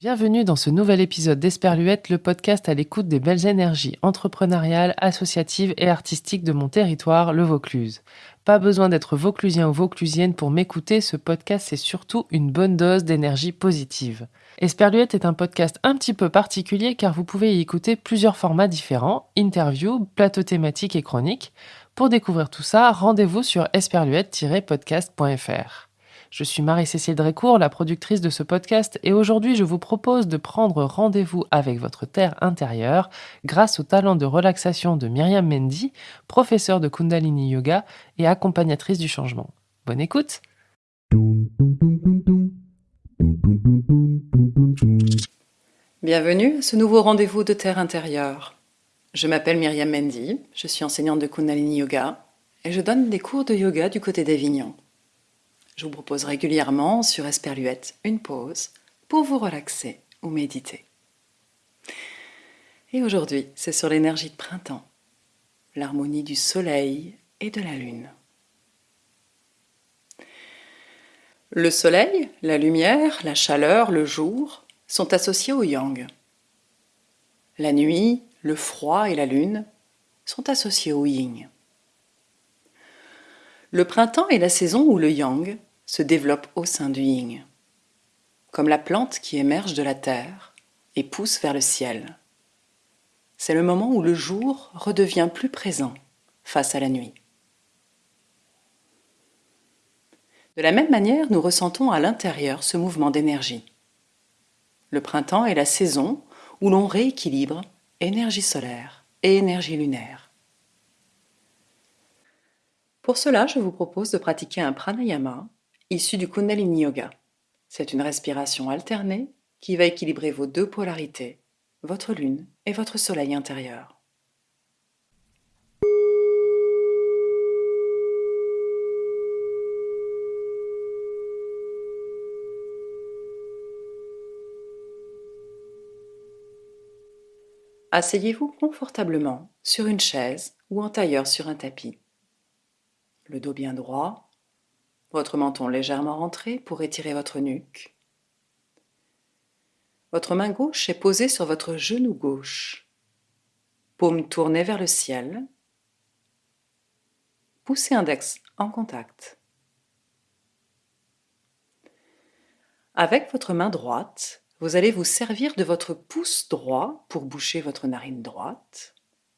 Bienvenue dans ce nouvel épisode d'Esperluette, le podcast à l'écoute des belles énergies entrepreneuriales, associatives et artistiques de mon territoire, le Vaucluse. Pas besoin d'être vauclusien ou vauclusienne pour m'écouter, ce podcast c'est surtout une bonne dose d'énergie positive. Esperluette est un podcast un petit peu particulier car vous pouvez y écouter plusieurs formats différents, interviews, plateaux thématiques et chroniques. Pour découvrir tout ça, rendez-vous sur esperluette-podcast.fr. Je suis Marie-Cécile Drécourt, la productrice de ce podcast, et aujourd'hui je vous propose de prendre rendez-vous avec votre terre intérieure grâce au talent de relaxation de Myriam Mendy, professeure de Kundalini Yoga et accompagnatrice du changement. Bonne écoute Bienvenue à ce nouveau rendez-vous de terre intérieure. Je m'appelle Myriam Mendy, je suis enseignante de Kundalini Yoga et je donne des cours de yoga du côté d'Avignon. Je vous propose régulièrement sur Esperluette une pause pour vous relaxer ou méditer. Et aujourd'hui, c'est sur l'énergie de printemps, l'harmonie du soleil et de la lune. Le soleil, la lumière, la chaleur, le jour sont associés au yang. La nuit, le froid et la lune sont associés au yin. Le printemps est la saison où le yang se développe au sein du yin, comme la plante qui émerge de la terre et pousse vers le ciel. C'est le moment où le jour redevient plus présent face à la nuit. De la même manière, nous ressentons à l'intérieur ce mouvement d'énergie. Le printemps est la saison où l'on rééquilibre énergie solaire et énergie lunaire. Pour cela, je vous propose de pratiquer un pranayama issu du Kundalini Yoga. C'est une respiration alternée qui va équilibrer vos deux polarités, votre lune et votre soleil intérieur. Asseyez-vous confortablement sur une chaise ou en tailleur sur un tapis. Le dos bien droit, votre menton légèrement rentré pour étirer votre nuque. Votre main gauche est posée sur votre genou gauche. Paume tournée vers le ciel. Poussez index en contact. Avec votre main droite, vous allez vous servir de votre pouce droit pour boucher votre narine droite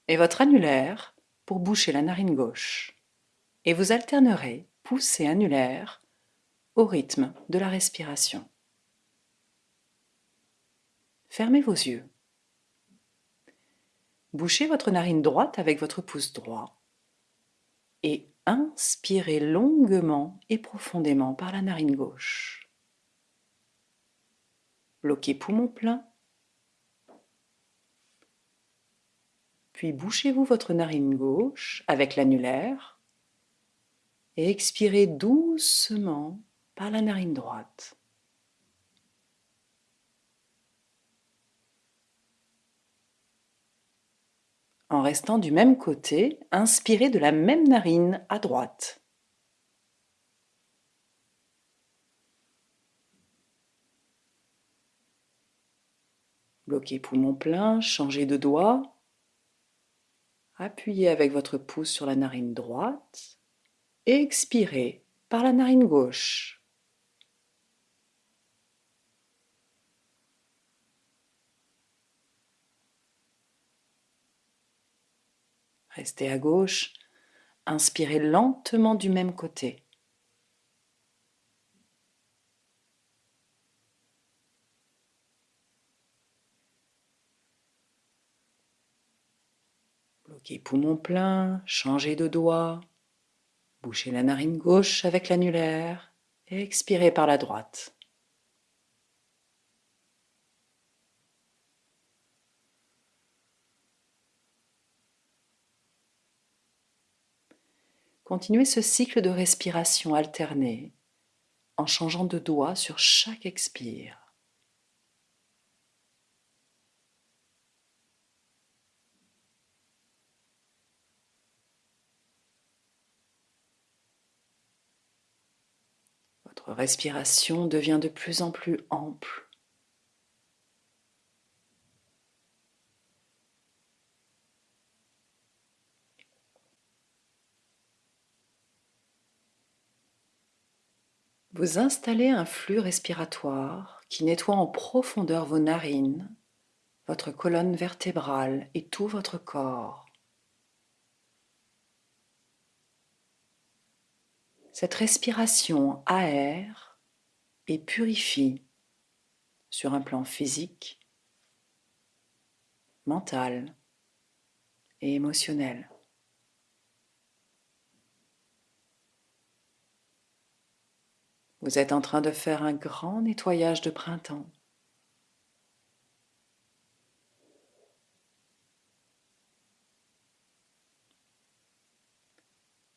et votre annulaire pour boucher la narine gauche. Et vous alternerez pouce et annulaire au rythme de la respiration. Fermez vos yeux. Bouchez votre narine droite avec votre pouce droit et inspirez longuement et profondément par la narine gauche. Bloquez poumon plein. Puis bouchez-vous votre narine gauche avec l'annulaire et expirez doucement par la narine droite. En restant du même côté, inspirez de la même narine à droite. Bloquez poumon plein, changez de doigt. Appuyez avec votre pouce sur la narine droite expirez par la narine gauche. Restez à gauche, inspirez lentement du même côté. Bloquez poumon plein, changez de doigt. Bouchez la narine gauche avec l'annulaire et expirez par la droite. Continuez ce cycle de respiration alternée en changeant de doigt sur chaque expire. Votre respiration devient de plus en plus ample. Vous installez un flux respiratoire qui nettoie en profondeur vos narines, votre colonne vertébrale et tout votre corps. Cette respiration aère et purifie sur un plan physique, mental et émotionnel. Vous êtes en train de faire un grand nettoyage de printemps.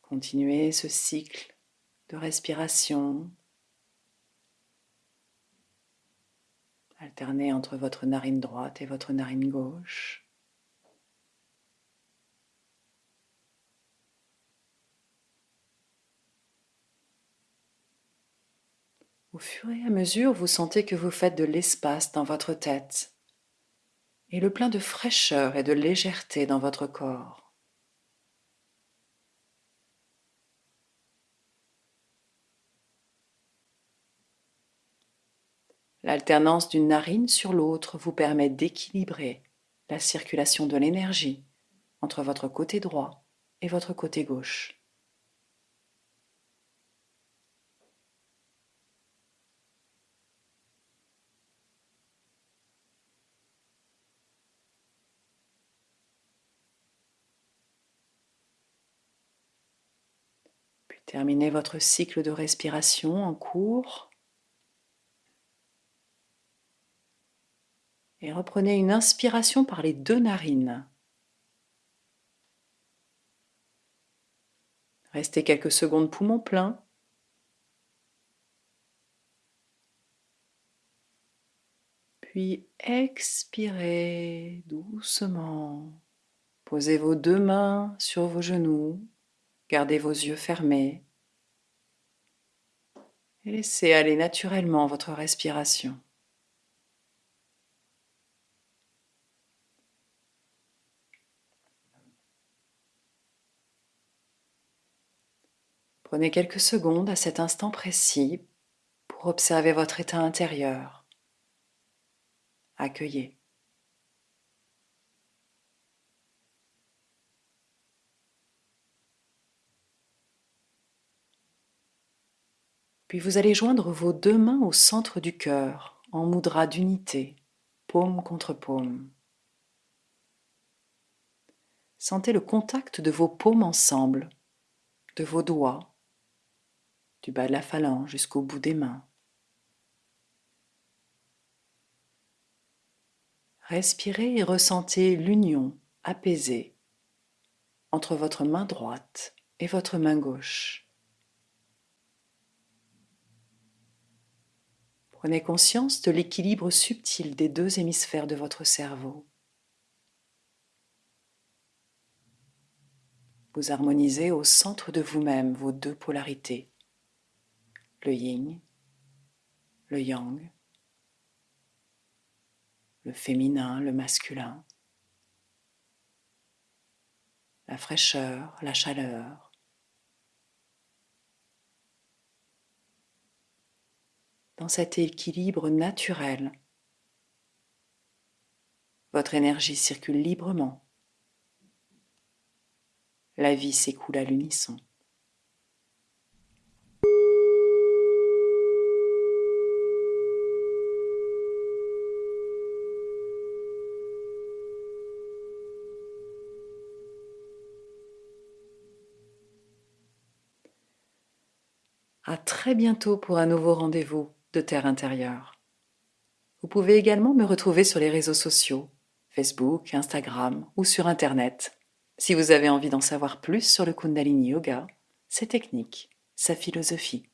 Continuez ce cycle de respiration alternez entre votre narine droite et votre narine gauche. Au fur et à mesure, vous sentez que vous faites de l'espace dans votre tête et le plein de fraîcheur et de légèreté dans votre corps. L'alternance d'une narine sur l'autre vous permet d'équilibrer la circulation de l'énergie entre votre côté droit et votre côté gauche. Terminez votre cycle de respiration en cours. Et reprenez une inspiration par les deux narines. Restez quelques secondes poumons pleins. Puis expirez doucement. Posez vos deux mains sur vos genoux. Gardez vos yeux fermés et laissez aller naturellement votre respiration. Prenez quelques secondes à cet instant précis pour observer votre état intérieur. Accueillez. Puis vous allez joindre vos deux mains au centre du cœur, en moudra d'unité, paume contre paume. Sentez le contact de vos paumes ensemble, de vos doigts, du bas de la phalange jusqu'au bout des mains. Respirez et ressentez l'union apaisée entre votre main droite et votre main gauche. Prenez conscience de l'équilibre subtil des deux hémisphères de votre cerveau. Vous harmonisez au centre de vous-même vos deux polarités, le yin, le yang, le féminin, le masculin, la fraîcheur, la chaleur, dans cet équilibre naturel. Votre énergie circule librement. La vie s'écoule à l'unisson. À très bientôt pour un nouveau rendez-vous de Terre intérieure. Vous pouvez également me retrouver sur les réseaux sociaux, Facebook, Instagram ou sur Internet. Si vous avez envie d'en savoir plus sur le Kundalini Yoga, ses techniques, sa philosophie.